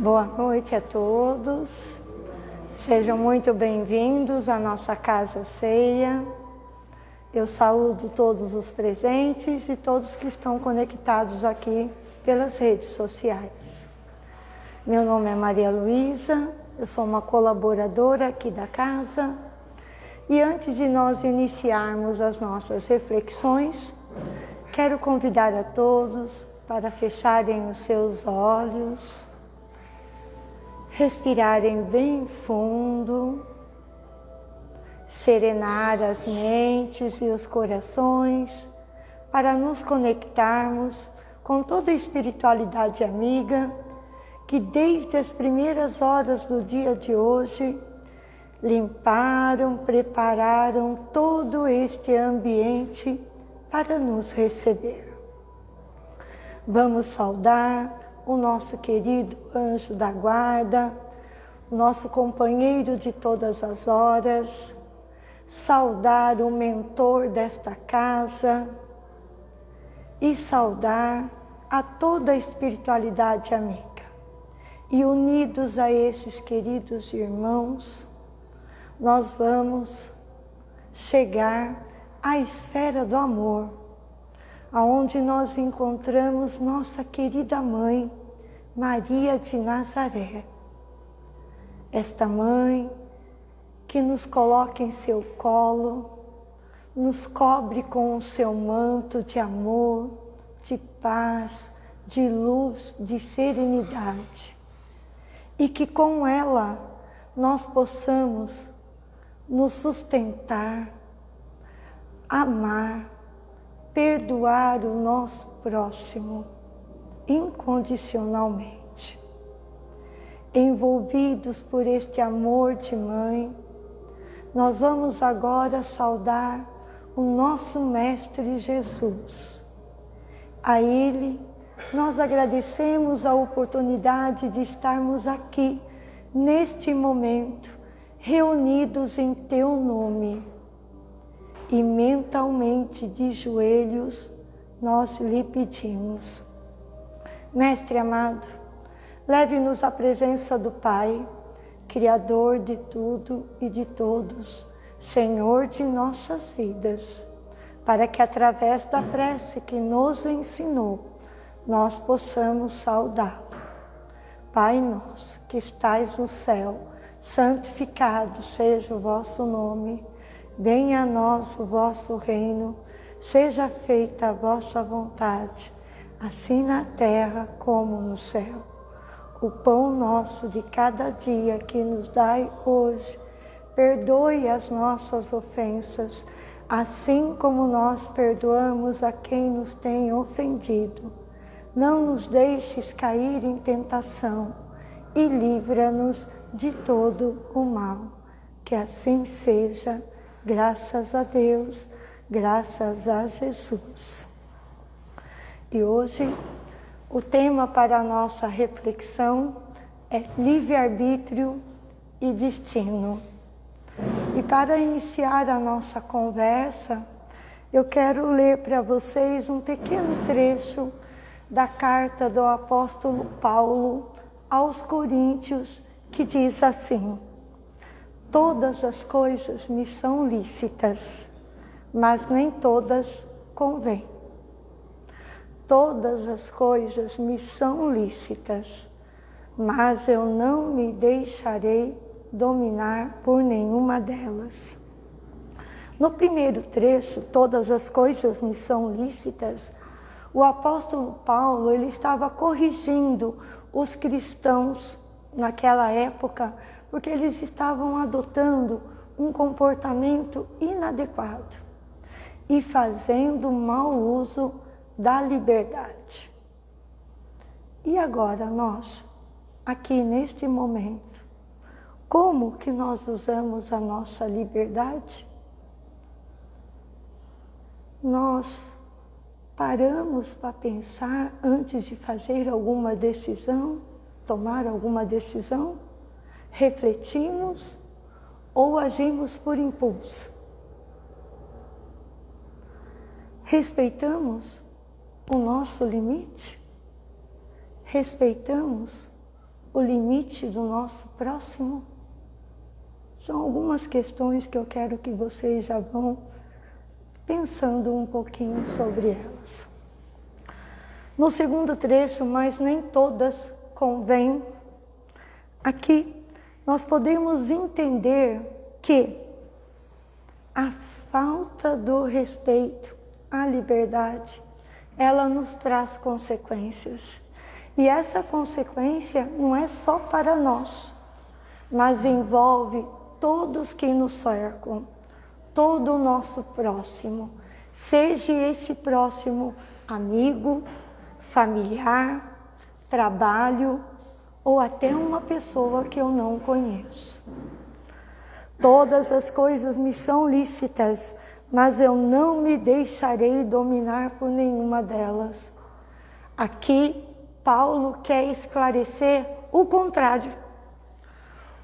Boa noite a todos. Sejam muito bem-vindos à nossa casa ceia. Eu saúdo todos os presentes e todos que estão conectados aqui pelas redes sociais. Meu nome é Maria Luísa, eu sou uma colaboradora aqui da casa. E antes de nós iniciarmos as nossas reflexões, quero convidar a todos para fecharem os seus olhos respirarem bem fundo, serenar as mentes e os corações para nos conectarmos com toda a espiritualidade amiga que desde as primeiras horas do dia de hoje limparam, prepararam todo este ambiente para nos receber. Vamos saudar o nosso querido anjo da guarda, o nosso companheiro de todas as horas, saudar o mentor desta casa e saudar a toda a espiritualidade amiga. E unidos a esses queridos irmãos, nós vamos chegar à esfera do amor, aonde nós encontramos nossa querida mãe, Maria de Nazaré. Esta mãe que nos coloca em seu colo, nos cobre com o seu manto de amor, de paz, de luz, de serenidade. E que com ela nós possamos nos sustentar, amar, perdoar o nosso próximo incondicionalmente. Envolvidos por este amor de mãe, nós vamos agora saudar o nosso Mestre Jesus. A Ele nós agradecemos a oportunidade de estarmos aqui, neste momento, reunidos em Teu nome. E mentalmente de joelhos, nós lhe pedimos Mestre amado, leve-nos à presença do Pai, Criador de tudo e de todos, Senhor de nossas vidas, para que através da prece que nos ensinou, nós possamos saudá-lo. Pai nosso, que estais no céu, santificado seja o vosso nome, venha a nós o vosso reino, seja feita a vossa vontade, assim na terra como no céu. O pão nosso de cada dia que nos dai hoje, perdoe as nossas ofensas, assim como nós perdoamos a quem nos tem ofendido. Não nos deixes cair em tentação e livra-nos de todo o mal. Que assim seja, graças a Deus, graças a Jesus. E hoje o tema para a nossa reflexão é livre-arbítrio e destino. E para iniciar a nossa conversa, eu quero ler para vocês um pequeno trecho da carta do apóstolo Paulo aos Coríntios, que diz assim: Todas as coisas me são lícitas, mas nem todas convêm todas as coisas me são lícitas, mas eu não me deixarei dominar por nenhuma delas. No primeiro trecho, todas as coisas me são lícitas, o apóstolo Paulo ele estava corrigindo os cristãos naquela época, porque eles estavam adotando um comportamento inadequado e fazendo mau uso da liberdade. E agora nós, aqui neste momento, como que nós usamos a nossa liberdade? Nós paramos para pensar antes de fazer alguma decisão, tomar alguma decisão? Refletimos ou agimos por impulso? Respeitamos o nosso limite? Respeitamos o limite do nosso próximo? São algumas questões que eu quero que vocês já vão pensando um pouquinho sobre elas. No segundo trecho, mas nem todas convém, aqui nós podemos entender que a falta do respeito à liberdade, ela nos traz consequências. E essa consequência não é só para nós, mas envolve todos que nos cercam, todo o nosso próximo, seja esse próximo amigo, familiar, trabalho ou até uma pessoa que eu não conheço. Todas as coisas me são lícitas, mas eu não me deixarei dominar por nenhuma delas. Aqui, Paulo quer esclarecer o contrário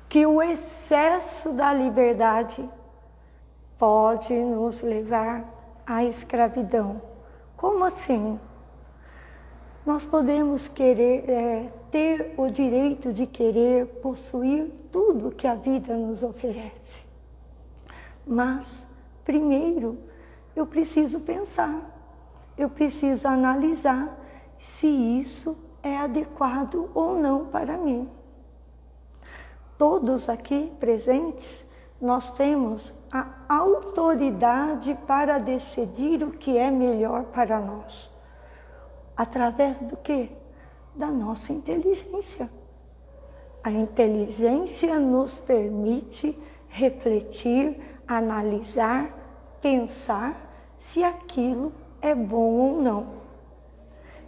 que o excesso da liberdade pode nos levar à escravidão. Como assim? Nós podemos querer é, ter o direito de querer possuir tudo que a vida nos oferece. Mas, primeiro, eu preciso pensar, eu preciso analisar se isso é adequado ou não para mim todos aqui presentes, nós temos a autoridade para decidir o que é melhor para nós. Através do que? Da nossa inteligência. A inteligência nos permite refletir, analisar, pensar se aquilo é bom ou não.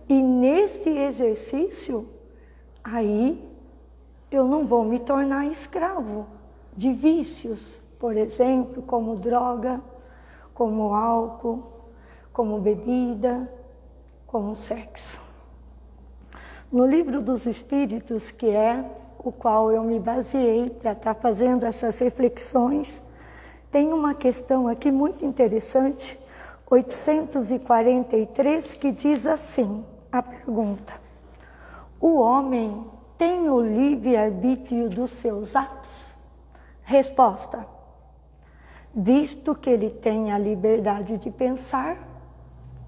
E neste exercício, aí eu não vou me tornar escravo de vícios, por exemplo, como droga, como álcool, como bebida, como sexo. No livro dos Espíritos, que é o qual eu me baseei para estar fazendo essas reflexões, tem uma questão aqui muito interessante, 843, que diz assim, a pergunta, o homem tem o livre-arbítrio dos seus atos? Resposta: Visto que ele tem a liberdade de pensar,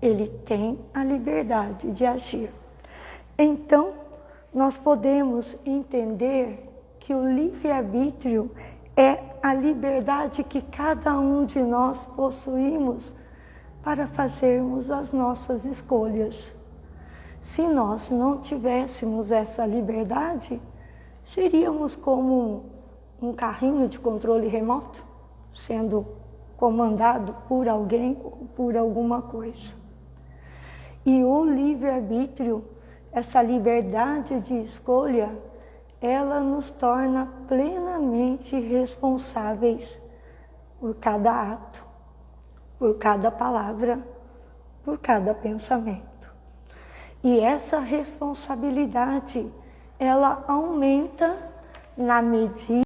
ele tem a liberdade de agir. Então, nós podemos entender que o livre-arbítrio é a liberdade que cada um de nós possuímos para fazermos as nossas escolhas. Se nós não tivéssemos essa liberdade, seríamos como um carrinho de controle remoto, sendo comandado por alguém ou por alguma coisa. E o livre-arbítrio, essa liberdade de escolha, ela nos torna plenamente responsáveis por cada ato, por cada palavra, por cada pensamento. E essa responsabilidade, ela aumenta na medida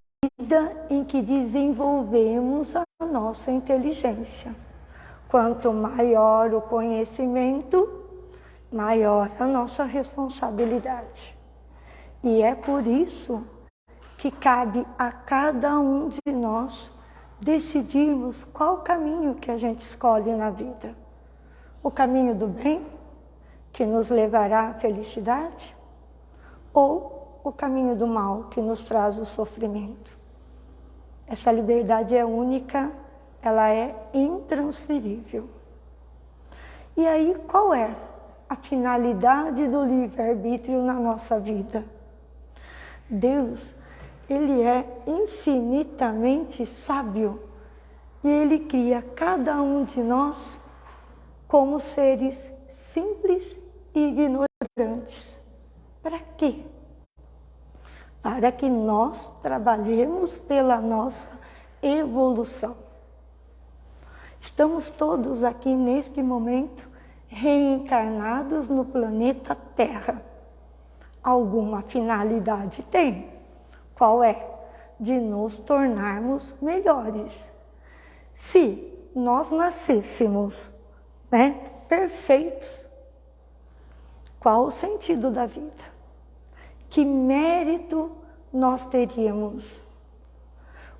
em que desenvolvemos a nossa inteligência. Quanto maior o conhecimento, maior a nossa responsabilidade. E é por isso que cabe a cada um de nós decidirmos qual caminho que a gente escolhe na vida. O caminho do bem que nos levará à felicidade? Ou o caminho do mal que nos traz o sofrimento? Essa liberdade é única, ela é intransferível. E aí, qual é a finalidade do livre-arbítrio na nossa vida? Deus, Ele é infinitamente sábio e Ele cria cada um de nós como seres simples ignorantes. Para quê? Para que nós trabalhemos pela nossa evolução. Estamos todos aqui neste momento reencarnados no planeta Terra. Alguma finalidade tem? Qual é? De nos tornarmos melhores. Se nós nascêssemos né, perfeitos, qual o sentido da vida? que mérito nós teríamos?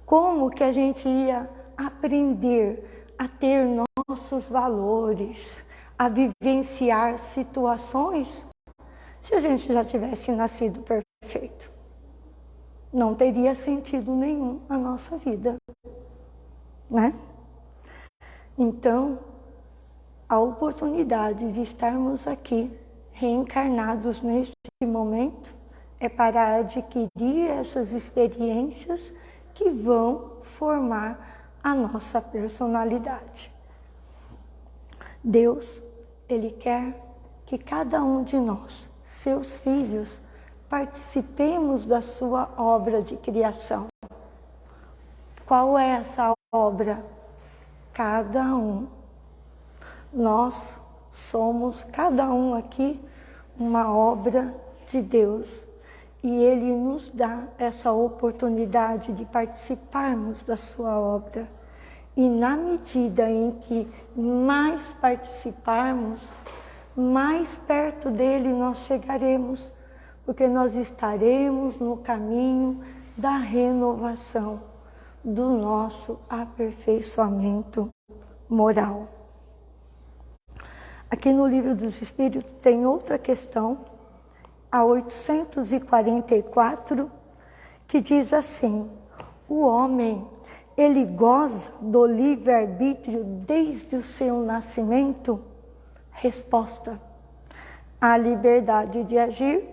Como que a gente ia aprender a ter nossos valores, a vivenciar situações se a gente já tivesse nascido perfeito? Não teria sentido nenhum a nossa vida, né? Então, a oportunidade de estarmos aqui reencarnados neste momento é para adquirir essas experiências que vão formar a nossa personalidade. Deus, Ele quer que cada um de nós, seus filhos, participemos da sua obra de criação. Qual é essa obra? Cada um. Nós somos, cada um aqui, uma obra de Deus. E Ele nos dá essa oportunidade de participarmos da sua obra. E na medida em que mais participarmos, mais perto dele nós chegaremos, porque nós estaremos no caminho da renovação do nosso aperfeiçoamento moral. Aqui no Livro dos Espíritos tem outra questão, a 844, que diz assim: o homem ele goza do livre-arbítrio desde o seu nascimento? Resposta: a liberdade de agir,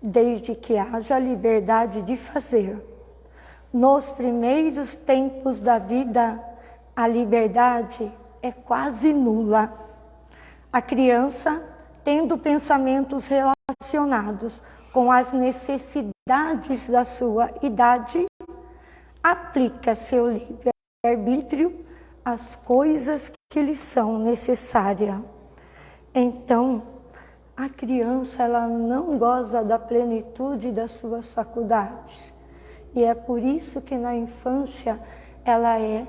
desde que haja liberdade de fazer. Nos primeiros tempos da vida, a liberdade é quase nula. A criança, tendo pensamentos relacionados com as necessidades da sua idade, aplica seu livre-arbítrio às coisas que lhe são necessárias. Então, a criança ela não goza da plenitude das suas faculdades. E é por isso que na infância ela é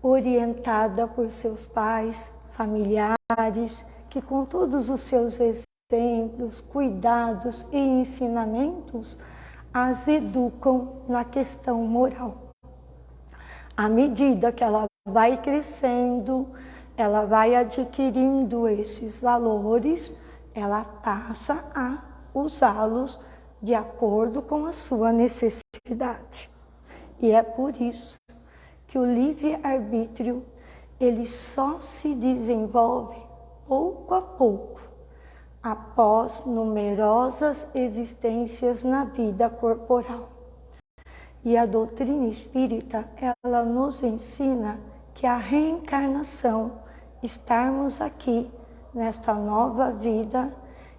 orientada por seus pais, familiares, que com todos os seus exemplos, cuidados e ensinamentos as educam na questão moral. À medida que ela vai crescendo, ela vai adquirindo esses valores, ela passa a usá-los de acordo com a sua necessidade. E é por isso que o livre-arbítrio ele só se desenvolve pouco a pouco após numerosas existências na vida corporal. E a doutrina espírita, ela nos ensina que a reencarnação, estarmos aqui nesta nova vida,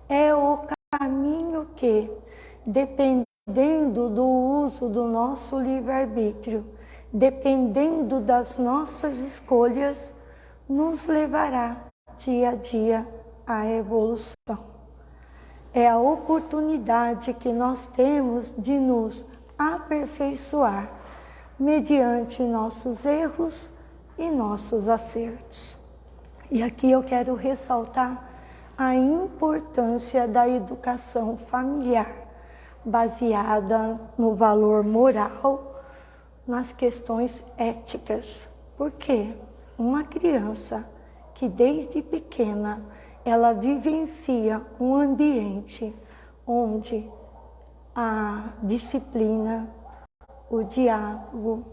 é o caminho que, dependendo do uso do nosso livre-arbítrio, dependendo das nossas escolhas, nos levará dia a dia a evolução. É a oportunidade que nós temos de nos aperfeiçoar mediante nossos erros e nossos acertos. E aqui eu quero ressaltar a importância da educação familiar, baseada no valor moral, nas questões éticas. Porque uma criança que desde pequena ela vivencia um ambiente onde a disciplina, o diálogo,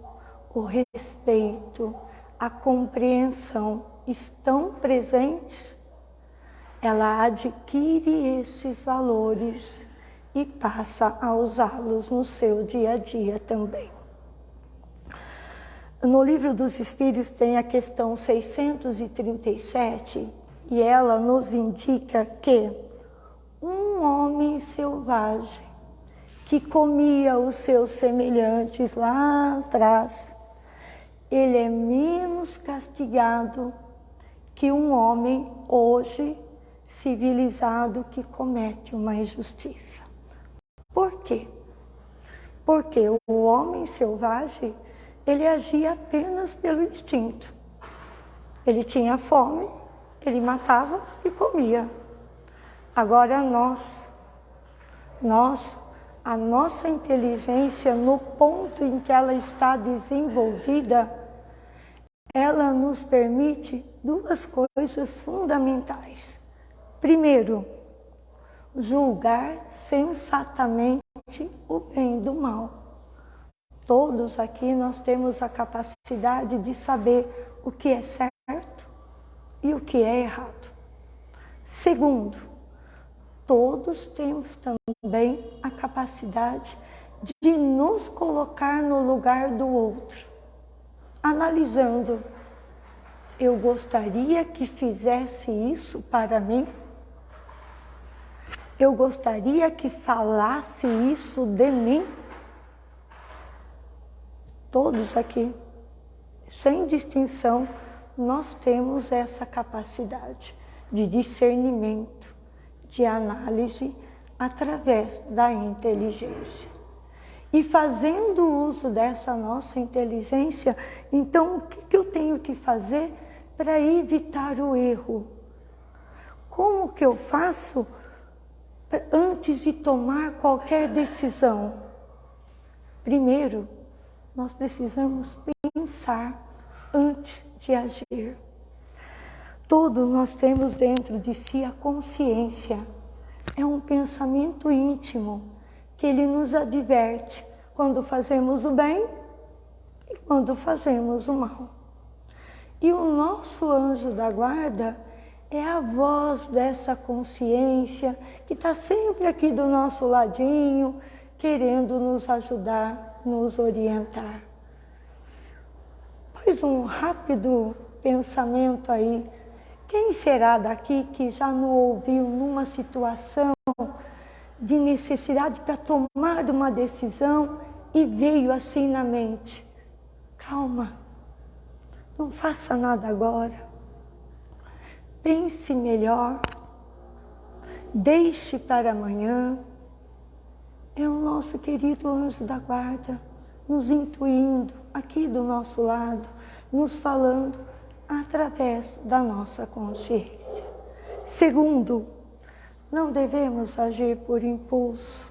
o respeito, a compreensão estão presentes, ela adquire esses valores e passa a usá-los no seu dia a dia também. No livro dos Espíritos tem a questão 637, e ela nos indica que um homem selvagem que comia os seus semelhantes lá atrás, ele é menos castigado que um homem hoje civilizado que comete uma injustiça. Por quê? Porque o homem selvagem, ele agia apenas pelo instinto. Ele tinha fome, ele matava e comia. Agora nós, Nós, a nossa inteligência, no ponto em que ela está desenvolvida, ela nos permite duas coisas fundamentais. Primeiro, julgar sensatamente o bem do mal. Todos aqui nós temos a capacidade de saber o que é certo e o que é errado. Segundo, todos temos também a capacidade de nos colocar no lugar do outro, analisando, eu gostaria que fizesse isso para mim? Eu gostaria que falasse isso de mim? Todos aqui, sem distinção, nós temos essa capacidade de discernimento, de análise através da inteligência. E fazendo uso dessa nossa inteligência, então o que, que eu tenho que fazer para evitar o erro? Como que eu faço antes de tomar qualquer decisão? Primeiro, nós precisamos pensar antes de agir. Todos nós temos dentro de si a consciência. É um pensamento íntimo que ele nos adverte quando fazemos o bem e quando fazemos o mal. E o nosso anjo da guarda é a voz dessa consciência que está sempre aqui do nosso ladinho, querendo nos ajudar, nos orientar. Pois um rápido pensamento aí quem será daqui que já não ouviu numa situação de necessidade para tomar uma decisão e veio assim na mente? Calma, não faça nada agora. Pense melhor, deixe para amanhã. É o nosso querido anjo da guarda nos intuindo aqui do nosso lado, nos falando através da nossa consciência. Segundo, não devemos agir por impulso.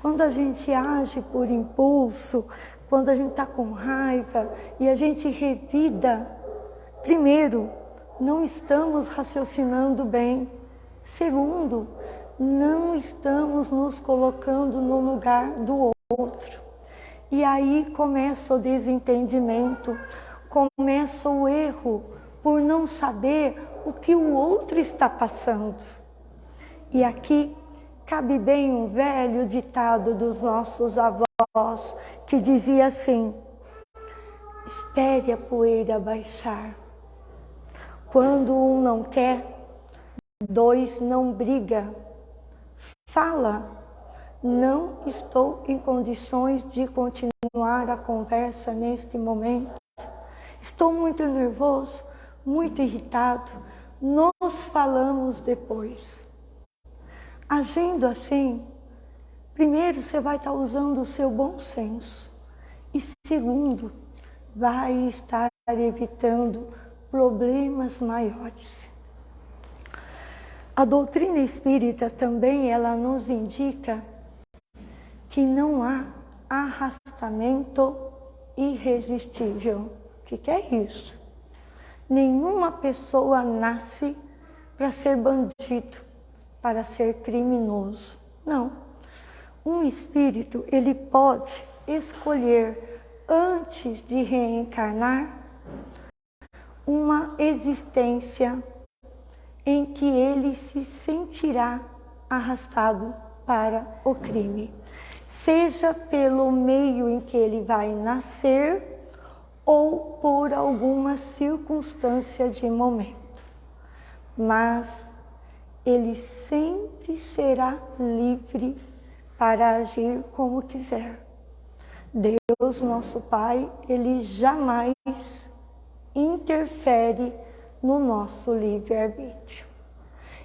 Quando a gente age por impulso, quando a gente está com raiva e a gente revida, primeiro, não estamos raciocinando bem. Segundo, não estamos nos colocando no lugar do outro. E aí começa o desentendimento, começa o erro por não saber o que o outro está passando. E aqui cabe bem um velho ditado dos nossos avós que dizia assim: espere a poeira baixar. Quando um não quer, dois não briga. Fala, não estou em condições de continuar a conversa neste momento. Estou muito nervoso, muito irritado. Nós falamos depois. Agindo assim, primeiro você vai estar usando o seu bom senso. E segundo, vai estar evitando problemas maiores. A doutrina espírita também ela nos indica que não há arrastamento irresistível que, que é isso? Nenhuma pessoa nasce para ser bandido, para ser criminoso. Não. Um espírito, ele pode escolher, antes de reencarnar, uma existência em que ele se sentirá arrastado para o crime. Seja pelo meio em que ele vai nascer, ou por alguma circunstância de momento. Mas ele sempre será livre para agir como quiser. Deus, nosso Pai, ele jamais interfere no nosso livre-arbítrio.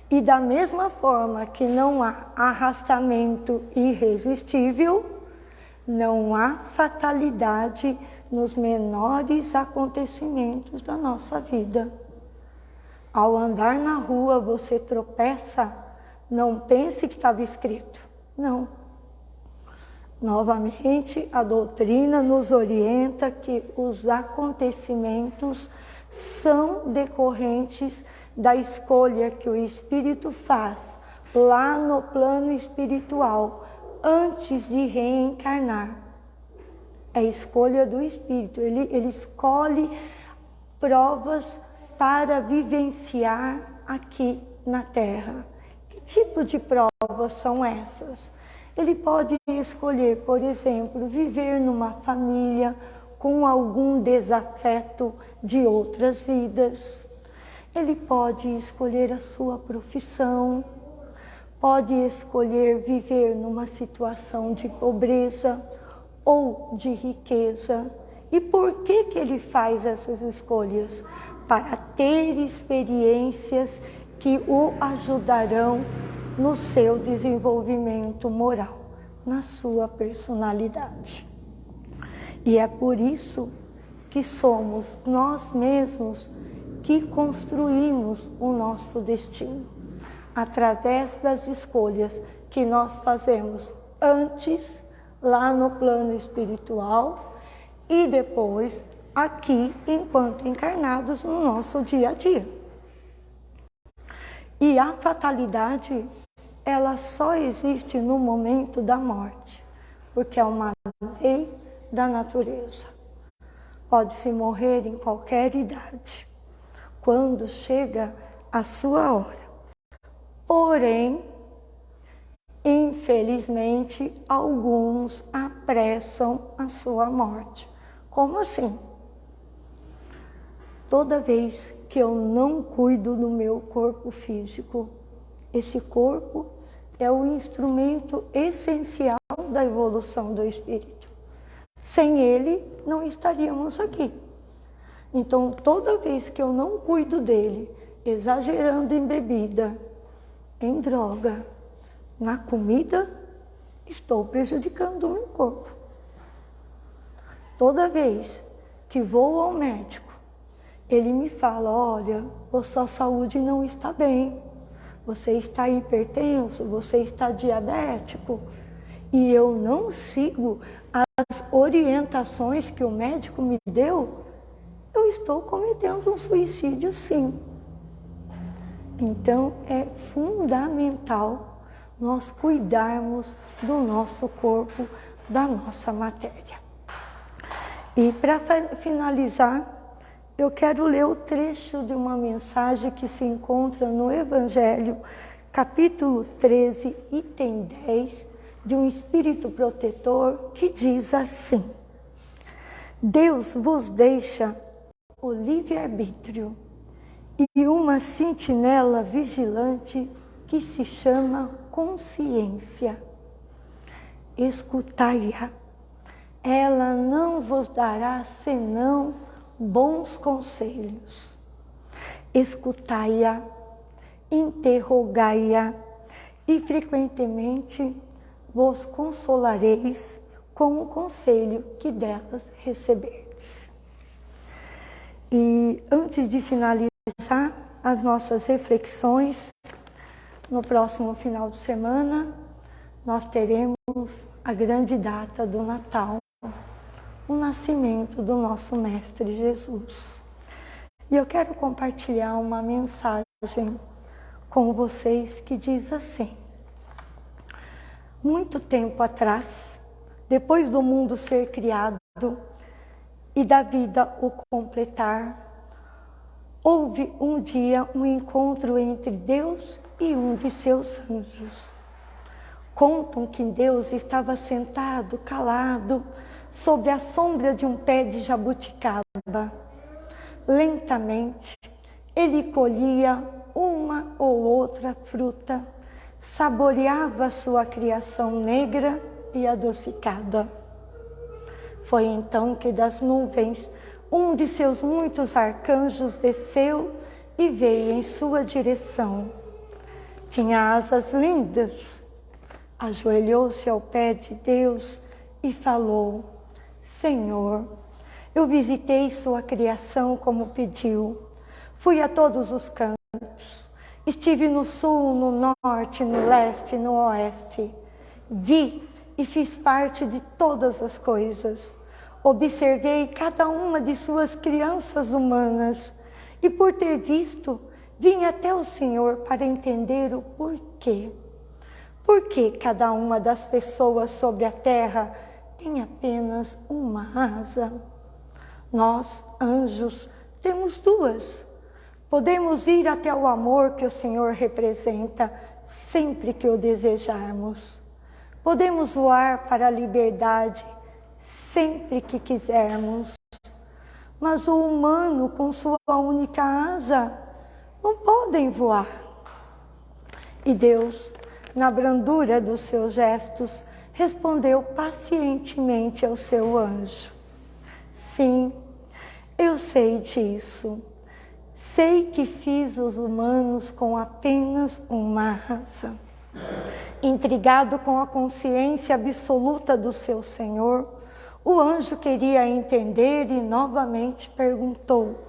E da mesma forma que não há arrastamento irresistível, não há fatalidade nos menores acontecimentos da nossa vida. Ao andar na rua, você tropeça, não pense que estava escrito. Não. Novamente, a doutrina nos orienta que os acontecimentos são decorrentes da escolha que o espírito faz lá no plano espiritual antes de reencarnar. É escolha do espírito, ele, ele escolhe provas para vivenciar aqui na Terra. Que tipo de provas são essas? Ele pode escolher, por exemplo, viver numa família com algum desafeto de outras vidas. Ele pode escolher a sua profissão, pode escolher viver numa situação de pobreza ou de riqueza. E por que, que ele faz essas escolhas? Para ter experiências que o ajudarão no seu desenvolvimento moral, na sua personalidade. E é por isso que somos nós mesmos que construímos o nosso destino, através das escolhas que nós fazemos antes, lá no plano espiritual, e depois aqui, enquanto encarnados no nosso dia a dia. E a fatalidade, ela só existe no momento da morte, porque é uma lei da natureza. Pode-se morrer em qualquer idade, quando chega a sua hora. Porém, infelizmente, alguns apressam a sua morte. Como assim? Toda vez que eu não cuido do meu corpo físico. Esse corpo é o instrumento essencial da evolução do espírito. Sem ele, não estaríamos aqui. Então, toda vez que eu não cuido dele, exagerando em bebida, em droga, na comida, estou prejudicando o meu corpo. Toda vez que vou ao médico, ele me fala, olha, a sua saúde não está bem, você está hipertenso, você está diabético, e eu não sigo as orientações que o médico me deu, eu estou cometendo um suicídio sim. Então é fundamental nós cuidarmos do nosso corpo, da nossa matéria. E para finalizar, eu quero ler o trecho de uma mensagem que se encontra no Evangelho, capítulo 13, item 10, de um espírito protetor que diz assim: Deus vos deixa o livre-arbítrio e uma sentinela vigilante que se chama consciência. Escutai-a, ela não vos dará senão bons conselhos. Escutai-a, interrogai-a e frequentemente vos consolareis com o conselho que delas receberdes. E antes de finalizar as nossas reflexões, no próximo final de semana, nós teremos a grande data do Natal o nascimento do nosso Mestre Jesus. E eu quero compartilhar uma mensagem com vocês que diz assim: Muito tempo atrás, depois do mundo ser criado e da vida o completar, houve um dia um encontro entre Deus e um de seus anjos. Contam que Deus estava sentado, calado, sob a sombra de um pé de jabuticaba. Lentamente, ele colhia uma ou outra fruta, saboreava sua criação negra e adocicada. Foi então que das nuvens um de seus muitos arcanjos desceu e veio em sua direção. Tinha asas lindas, ajoelhou-se ao pé de Deus e falou, Senhor, eu visitei sua criação como pediu. Fui a todos os cantos. Estive no sul, no norte, no leste, no oeste. Vi e fiz parte de todas as coisas. Observei cada uma de suas crianças humanas e, por ter visto, vim até o Senhor para entender o porquê. Por que cada uma das pessoas sobre a terra tem apenas uma asa? Nós, anjos, temos duas. Podemos ir até o amor que o Senhor representa sempre que o desejarmos. Podemos voar para a liberdade sempre que quisermos. Mas o humano, com sua única asa, não podem voar. E Deus, na brandura dos seus gestos, respondeu pacientemente ao seu anjo: Sim, eu sei disso. Sei que fiz os humanos com apenas uma raça. Intrigado com a consciência absoluta do seu Senhor, o anjo queria entender e novamente perguntou: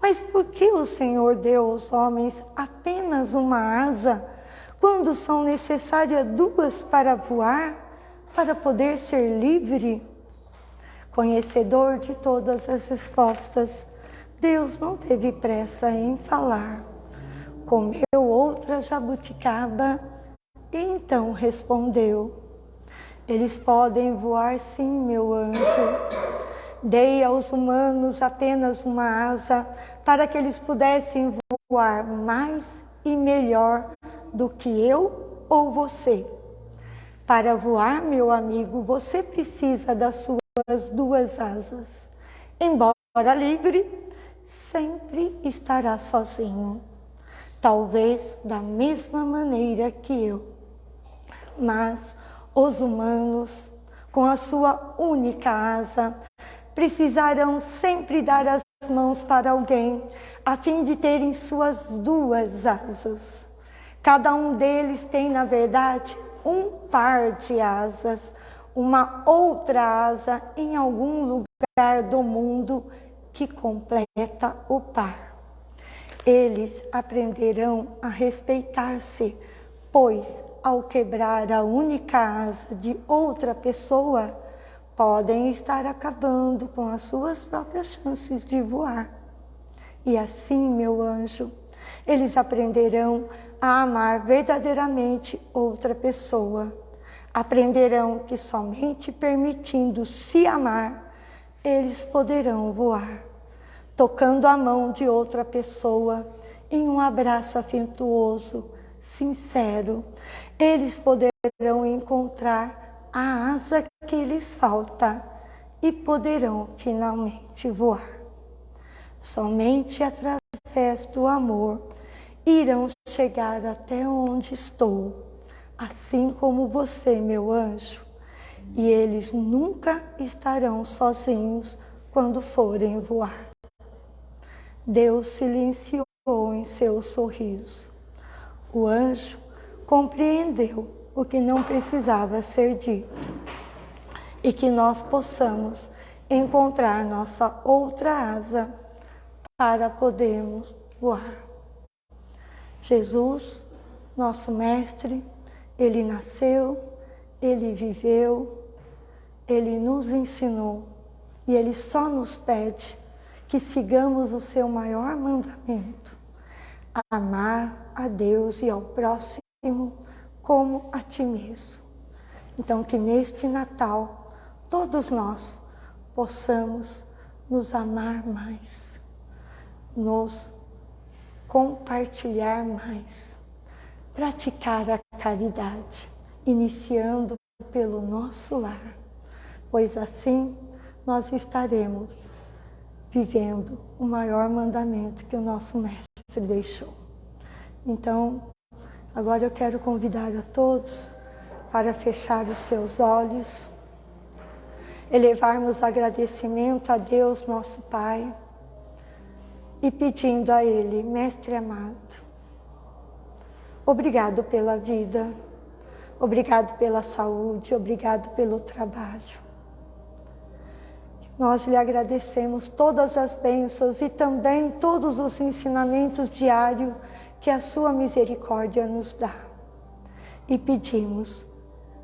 Mas por que o Senhor deu aos homens apenas uma asa, quando são necessárias duas para voar, para poder ser livre? Conhecedor de todas as respostas, Deus não teve pressa em falar. Comeu outra jabuticaba e então respondeu: Eles podem voar sim, meu anjo. Dei aos humanos apenas uma asa para que eles pudessem voar mais e melhor do que eu ou você. Para voar, meu amigo, você precisa das suas duas asas. Embora livre, sempre estará sozinho. Talvez da mesma maneira que eu mas os humanos, com a sua única asa, precisarão sempre dar as mãos para alguém, a fim de terem suas duas asas. Cada um deles tem, na verdade, um par de asas, uma outra asa em algum lugar do mundo que completa o par. Eles aprenderão a respeitar-se, pois ao quebrar a única asa de outra pessoa, podem estar acabando com as suas próprias chances de voar. E assim, meu anjo, eles aprenderão a amar verdadeiramente outra pessoa. Aprenderão que somente permitindo se amar, eles poderão voar. Tocando a mão de outra pessoa em um abraço afetuoso, sincero, eles poderão encontrar a asa que lhes falta e poderão finalmente voar. Somente através do amor irão chegar até onde estou, assim como você, meu anjo, e eles nunca estarão sozinhos quando forem voar. Deus silenciou em seu sorriso. O anjo compreendeu o que não precisava ser dito e que nós possamos encontrar nossa outra asa para podermos voar. Jesus, nosso Mestre, ele nasceu, ele viveu, ele nos ensinou e ele só nos pede que sigamos o seu maior mandamento: amar a Deus e ao próximo como a ti mesmo. Então, que neste Natal, todos nós possamos nos amar mais, nos compartilhar mais, praticar a caridade, iniciando pelo nosso lar, pois assim nós estaremos vivendo o maior mandamento que o nosso Mestre deixou. Então, Agora eu quero convidar a todos para fechar os seus olhos, elevarmos agradecimento a Deus, nosso Pai, e pedindo a Ele, Mestre amado, obrigado pela vida, obrigado pela saúde, obrigado pelo trabalho. Nós lhe agradecemos todas as bênçãos e também todos os ensinamentos diários que a sua misericórdia nos dá. E pedimos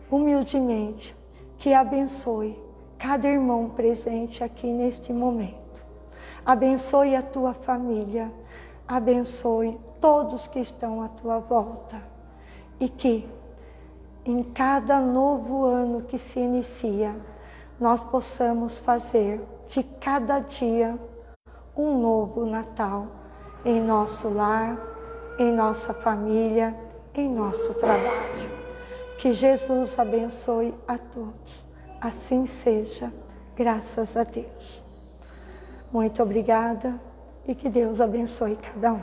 humildemente que abençoe cada irmão presente aqui neste momento. Abençoe a tua família, abençoe todos que estão à tua volta e que em cada novo ano que se inicia, nós possamos fazer de cada dia um novo Natal em nosso lar, em nossa família, em nosso trabalho. Que Jesus abençoe a todos. Assim seja, graças a Deus. Muito obrigada e que Deus abençoe cada um.